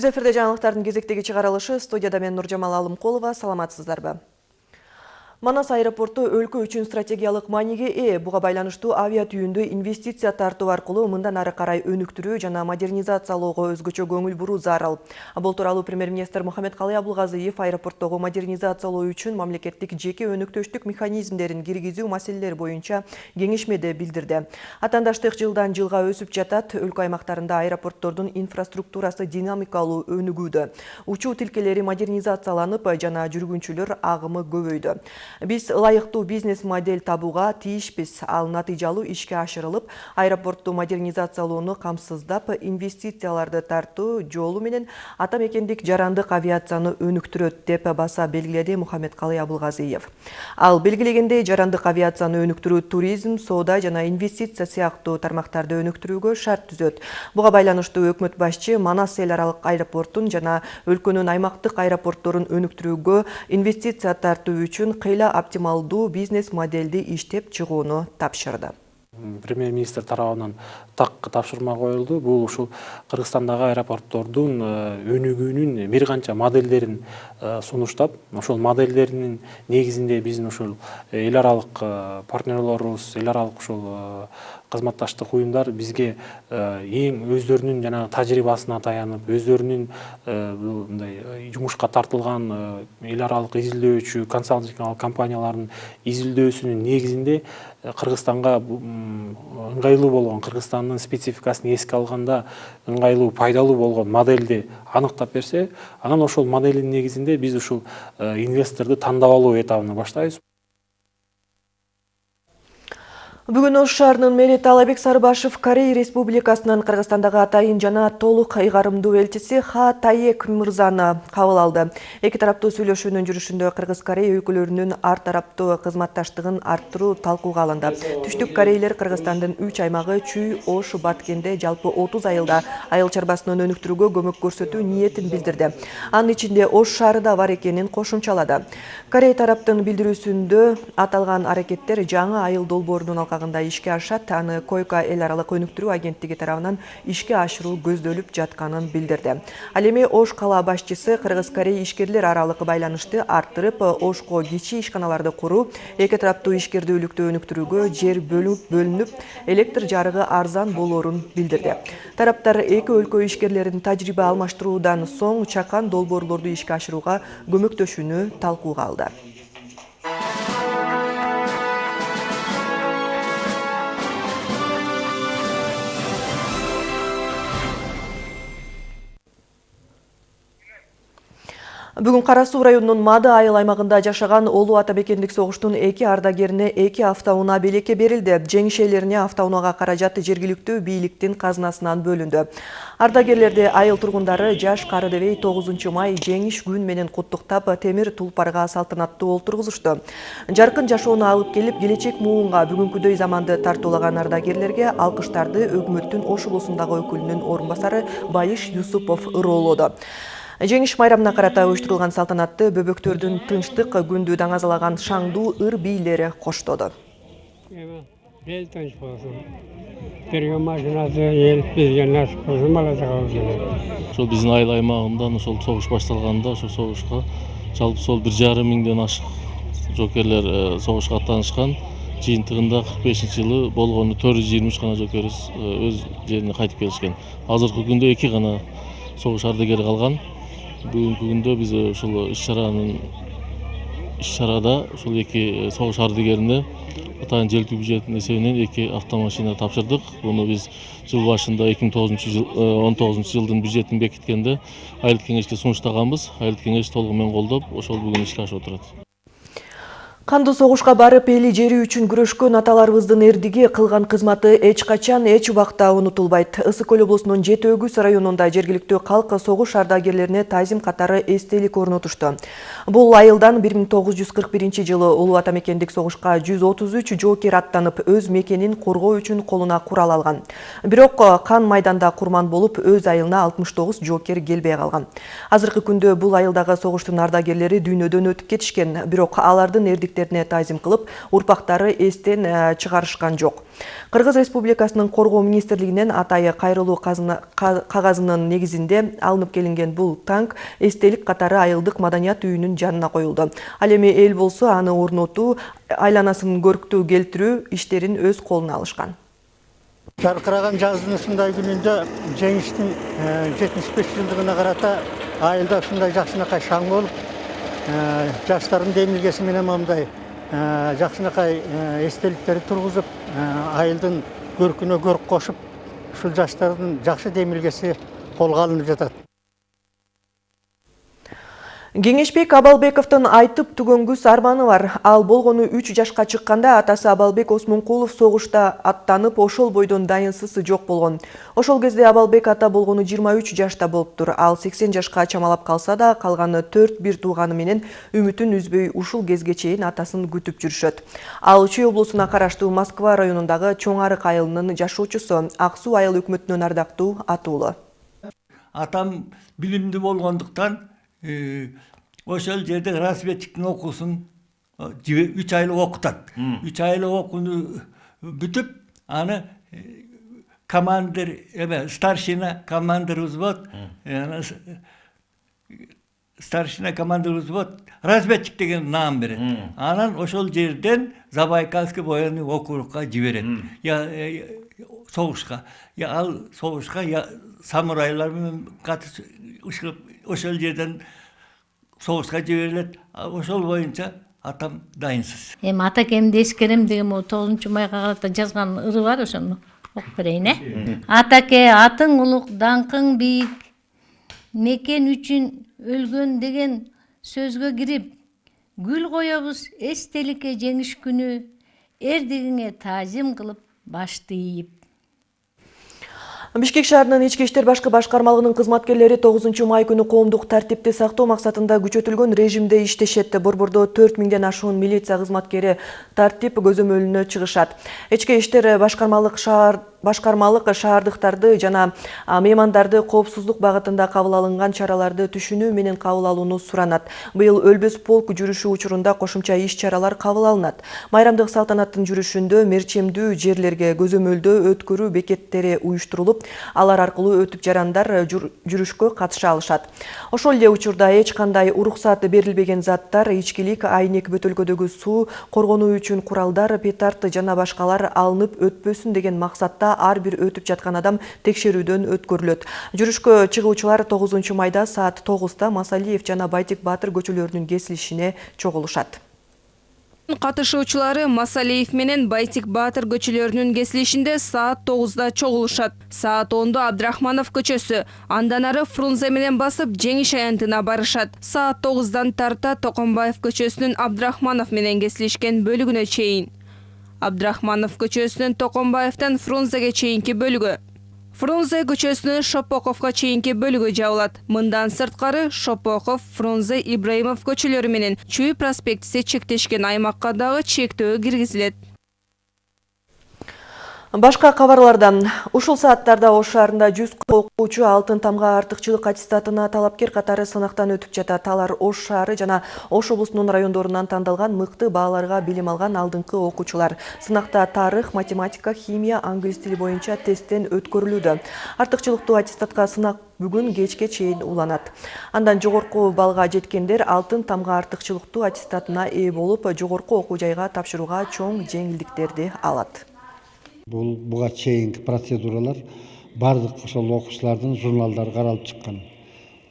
Түз эфирде кезектегі чыгарылышы студияда мен Нұржамал Алымқолова саламатсыздарбы. Манас аэропорту өлкө үчүн стратегиялык мааниге ээ. Буга байланыштуу авиа түйүндө инвестиция тартуу аркылуу мындан ары карай өнүктүрүү жана модернизациялоого өзгөчө көңүл буруу зарыл. Бул тууралуу премьер-министр Мухаммедкалый Абылгазыев аэропорттогу модернизациялоо үчүн мамлекеттик жеке өнөктөштүк механизмдерин киргизүү маселелери боюнча кеңешмеде билдирди. Атандаштык жылдан жылга өсүп жатат, өлкө аймактарында аэропорттордун инфраструктурасы динамикалуу өнүгүүдө. Учуу тилкелери модернизацияланып, жана жүргүнчүлөр агымы көбөйдү. Биз ылайыктуу бизнес модель табууга тийишпиз. Ал натыйжалуу ишке ашырылып, аэропортту модернизациялоону камсыздап, инвестицияларды тартуу жолу менен ата мекендик жарандык авиацияны өнүктүрөт деп баса белгиледи Мухаммедкалый Абылгазиев. Ал белгилегендей жарандык авиацияны өнүктүрүү туризм, соода жана инвестиция сыяктуу тармактарды өнүктүрүүгө шарт түзөт. Буга байланыштуу өкмөт башчы Манас эл аралык аэропортун жана өлкөнүн аймактык аэропортторун өнүктүрүүгө инвестиция тартуу үчүн кыйла оптималдуу бизнес модельди иштеп чыгууну тапшырды. Премьер министр тарабынан так тапшырма коюлду. Бул ушул кыргызстандагы аэропорттордун өнүгүүнүн бир канча модельдерин сунуштап ошол модельдердин негизинде биздин ушул эл аралык партнерлорубуз эл аралык ушул кызматташтык уюмдар бизге эң өздөрүнүн жанагы тажрыйбасына таянып өздөрүнүн мындай жумушка тартылган эл аралык изилдөөчү консалтинг компаниялардын изилдөөсүнүн негизинде кыргызстанга ыңгайлуу болгон кыргызстандын спецификасын эске алганда ыңгайлуу пайдалуу болгон модельди аныктап берсе анан ошол моделдин негизинде биз ушул инвесторду тандап алуу этабына баштайбыз. Бүгін Ош шаарынын мэри Талабек Сарыбашев Корей Республикасынан Кыргызстандагы атайын жана толук ыйгарымдуу элчиси Ха Таек мырзаны кабыл алды. Эки тараптуу сүйлөшүүнүн жүрүшүндө Кыргыз Корей өлкөлөрүнүн ар тараптуу кызматташтыгын арттыруу талкууга алынды. Түштүк корейлер Кыргызстандын 3 аймагы Чүй, Ош, Баткенде жалпы 30 айылда айыл чарбасын өнүктүрүүгө көмөк көрсөтүү ниетин билдирди. Анын ичинде Ош шаары да бар экенин кошумчалады. Корей тараптын билдирүүсүндө аталган аракеттер жаңы айыл долбоорунун алкагында тармагында ишке ашат аны койка эл аралык өнүктүрүү агенттиги тарабынан ишке ашыруу көздөлүп жатканын билдирди. Ал эми ош кала башчысы кыргыз корей ишкерлер аралык байланышты арттырып ошко кичи ишканаларды куруу эки тараптуу ишкердүүлүктү өнүктүрүүгө жер бөлүнүп электр жарыгы арзан болоорун билдирди. Тараптар эки өлкө ишкерлерин тажрыйба алмаштыруудан соң чакан долбоорлорду ишке ашырууга көмөктөшүүнү талкууга алды. Бүгін Қарасу районунун Мады айыл аймагында жашаган Олу Атабекендик согуштун эки ардагерине эки автоунаа белекке берилди. Жеңишелерине автоунаага каражат жергиликтүү бийликтин казынасынан бөлүндү. Ардагерлерди айыл тургундары жаш Карыдебей 9 май жеңиш күн менен куттуктап темир тулпарга салтанаттуу олтургузушту. Жаркын жашоону алып келип келечек муунга бүгүнкүдөй заманды тартуулаган ардагерлерге алкыштарды өкмөттүн Ош улусундагы өкүлүнүн орун басары Байыш Юсупов ыроолоду. Жеңиш майрамына карата уюштурулган салтанатты бөбөктөрдүн тынчтык күндү даңазалаган шаңдуу ыр бийлери коштоду. Бел тынч болсун. Берген машинасы ел бизге насип болсун балатага Ошол биздин айыл аймагында ошол согуш башталганда ошол согушка жалпы сол бир жарым миңден ашык жокерлер согушка аттанышкан жыйынтыгында кырк бешинчи жылы болгону төрт жүз жыйырма үч гана жокерибиз өз жерине кайтып келишкен азыркы күндө эки гана согуш ардагери калган бүгүнкү күндө биз ушул иш чаранын иш чарада ушул эки согуш ардагерине атайын желпи бюджеттин эсебинен эки автомашина тапшырдык буну биз жыл башында эки миң тогузунчу жыл он тогузунчу жылдын бюджетин бекиткенде айылдык кеңешке сунуштаганбыз айылдык кеңеш толугу менен колдоп ошол бүгүн ишке ашып отурат Кандуу согушка барып эли жери үчүн күрөшкөн аталарыбыздын эрдиги кылган кызматы эч качан эч убакта унутулбайт. Ысык көл облусунун Жети Өгүз районунда жергиликтүү калк согуш ардагерлерине тазим катары эстелик орнотушту. Бул айылдан 1941 жылы Улуу Ата мекендик согушка 133 жоокер аттанып, өз мекенин коргоо үчүн колуна курал алган. Бирок кан майданда курман болуп, өз айылына 69 жоокер келбей калган. Азыркы күндө бул айылдагы согуштун ардагерлери дүйнөдөн өтүп кетишкен, бирок алардын эрдиктери эркектерине таазим кылып урпактары эстен э, чыгарышкан жок. Кыргыз республикасынын коргоо министрлигинен атайы ка- кагазынын негизинде алынып келинген бул танк эстелик катары айылдык маданият үйүнүн жанына коюлду. Ал эми эл болсо аны орнотуу айланасын көрктүү келтирүү иштерин өз колуна алышкан. Жарқыраған жаздың ушундай күнүндө жеңиштин жетимиш беш жылдыгына карата айылда ушундай жакшынакай шаң болуп жаштардын демилгеси менен мындай жакшынакай эстеликтерди тургузуп айылдын көркүнө көрк кошуп ушул жаштардын жакшы демилгеси колго алынып жатат. Кеңешбек Абалбековдун айтып түгөнгүс арманы бар. Ал болгону 3 жашка чыкканда атасы Абалбек Осмонкулов согушта аттанып, ошол бойдон дайынсысы жок болгон. Ошол кезде Абалбек ата болгону 23 жашта болуптур. Ал 80 жашка чамалап калса да, калганы 4 бир тууганы менен үмүтүн үзбөй ушул кезге чейин атасын күтүп жүрүшөт. Ал Чүй облусуна караштуу Москва районундагы Чоң Арык айылынын жашоочусу Ак суу айыл өкмөтүнүн ардактуу атуулу. атам билимдүү болгондуктан ошол жерде разведчиктин окуусун үч айлык окутат үч айлык окууну бүтүп аны командир эме старшина командир взвод старшина командир взвод разведчик деген наам берет анан ошол жерден забайкальский военный округка жиберет согушка я ал согушка я самурайлар менен катыш ушул- ошол жерден согушка жиберилет А ошол боюнча атам дайынсыз эми атакемди эскерем деген могу тогузунчу майга карата жазган ыры бар ошону окуп берейин э атаке атың улук даңкың бийик мекен үчүн өлгөн деген сөзгө кирип гүл коебуз эстеликке жеңиш күнү эрдигиңе таазим кылып башты ийип Бишкек шаарынын ички иштер башкы башкармалыгынын кызматкерлери 9 май күнү коомдук тартипти сактоо максатында күчөтүлгөн режимде иштешет. Борбордо 4 миңден ашуун милиция кызматкери тартип көзөмөлүнө чыгышат. Ички иштер башкармалык шаар башкармалык шаардыктарды жана меймандарды коопсуздук багытында кабыл алынган чараларды түшүнүү менен кабыл алууну суранат. Быйыл өлбөс полк жүрүшү учурунда кошумча иш чаралар кабыл алынат. Майрамдык салтанаттын жүрүшүндө мерчемдүү жерлерге көзөмөлдөө өткөрүү бекеттери уюштурулуп, алар аркылуу өтүп жарандар жүр- жүрүшкө катыша алышат. Ошол эле учурда эч кандай уруксат берилбеген заттар, ичкилик, айнек бөтөлкөдөгү суу, коргонуу үчүн куралдар, петард жана башкалар алынып өтпөсүн деген максатта ар бир өтүп жаткан адам текшерүүдөн өткөрүлөт. Жүрүшкө чыгуучулар 9 майда саат 9-та Масалиев жана Байтик Батыр көчөлөрүнүн кесилишине чогулушат. Катышуучулары Масалиев менен Байтик Батыр көчөлөрүнүн кесилишинде саат 9-да чогулушат. Саат 10-да Абдрахманов көчөсү, андан ары Фрунзе менен басып жеңиш аянтына барышат. Саат 9-дан тарта Токомбаев көчөсүнүн Абдрахманов менен кесилишкен бөлүгүнө чейин. Абдрахманов көчөсүнүн Токомбаевтан Фрунзеге чейинки бөлүгү. Фрунзе көчөсүнүн Шопоковго чейинки бөлүгү жабылат. Мындан сырткары Шопоков, Фрунзе, Ибраимов көчөлөрү менен Чүй проспектиси чектешкен аймакка дагы чектөө киргизилет. Башка кабарлардан ушул сааттарда Ош шаарында 100 окуучу алтын тамга артыкчылык аттестатына талапкер катары сынактан өтүп жатат. Алар Ош шаары жана Ош облусунун райондорунан тандалган мыкты бааларга билим алган алдыңкы окуучулар. Сынакта тарых, математика, химия, англис тили боюнча тесттен өткөрүлүүдө. Артыкчылыктуу аттестатка сынак бүгүн кечке чейин уланат. Андан жогорку балга жеткендер алтын тамга артыкчылыктуу аттестатына ээ болуп, жогорку окуу жайга тапшырууга чоң жеңилдиктерди алат. Бұл буга чейинки процедуралар бардык ошол окуучулардын журналдары каралып чыккан.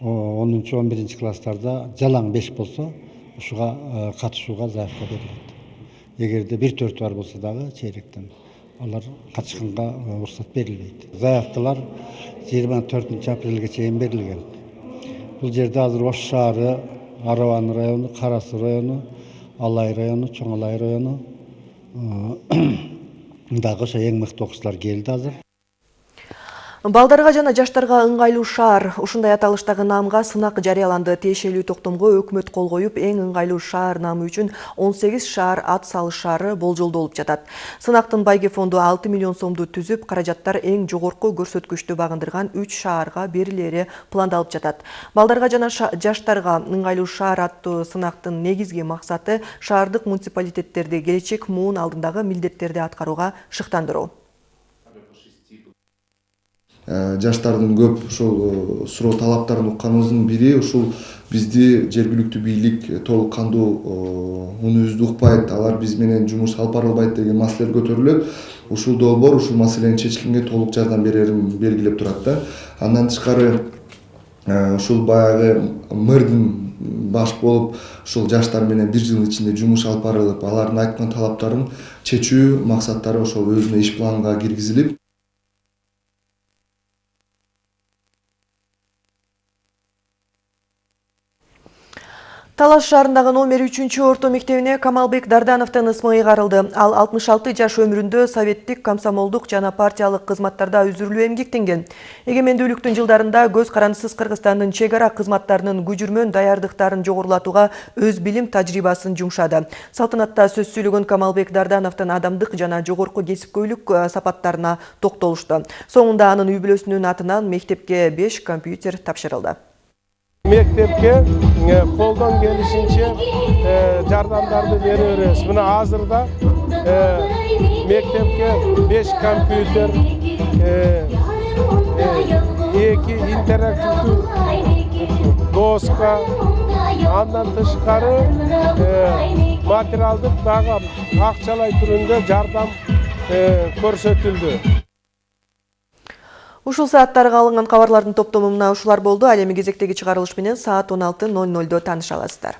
онунчу он биринчи класстарда жалаң беш болсо ушуга катышууга заявка берилет. Эгерде бир төртү бар болсо дагы чейректен алар катышканга уруксат берилбейт. Заявкалар жыйырма төртүнчү апрелге чейин берилген. Бул жерде азыр Ош шаары, Араван району, Кара суу району, Алай району, Чоң Алай району дагы ошо эң мыкты окуучулар келди азыр. Балдарга жана жаштарга ыңгайлуу шаар ушундай аталыштагы наамга сынак жарыяланды. Тиешелүү токтомго өкмөт кол коюп, эң ыңгайлуу шаар наамы үчүн 18 шаар ат салышаары болжолдолуп жатат. Сынактын байге фонду 6 миллион сомду түзүп, каражаттар эң жогорку көрсөткүчтү багындырган 3 шаарга берилери пландалып жатат. Балдарга жана жаштарга ыңгайлуу шаар аттуу сынактын негизги максаты шаардык муниципалитеттерди келечек муун алдындагы милдеттерди аткарууга шыктандыруу. Жаштардын көп ушул суроо талаптарын укканыбыздын бири ушул бизди жергиликтүү бийлик толук кандуу унубузду укпайт алар биз менен жумуш алып бара албайт деген маселелер көтөрүлөт. Ушул долбоор ушул маселенин чечкенге толук жардам берерин белгилеп турат да. Андан тышкары ушул баягы мэрдин баш болуп ушул жаштар менен бир жылдын ичинде жумуш алып барылып алардын айткан талаптарын чечүү максаттары ошол өзүнө иш планга киргизилип Талаш шаарындагы номер 3 орто мектебине Камалбек Дардановдун ысмы ыйгарылды. Ал 66 жаш өмүрүндө советтик, комсомолдук жана партиялык кызматтарда үзүрлүү эмгектенген. Эгемендүүлүктүн жылдарында көз карандысыз Кыргызстандын чек ара кызматтарынын күжүрмөн даярдыктарын жогорулатууга өз билим тажрыйбасын жумшады. Салтанатта сөз сүйлөгөн Камалбек Дардановдун адамдык жана жогорку кесипкөйлүк сапаттарына токтолушту. Соңунда анын үй бүлөсүнүн атынан мектепке 5 компьютер тапшырылды. Мектепке колдон келишинче жардамдарды бере беребиз мына азырда мектепке беш компьютер эки интерактивдүү доска андан тышкары материалдык дагы акчалай түрүндө жардам көрсөтүлдү Ушул сааттарга алынган кабарлардын топтому мына ушулар болду. Ал эми кезектеги чыгарылыш менен саат 16:00 таныша аласыздар.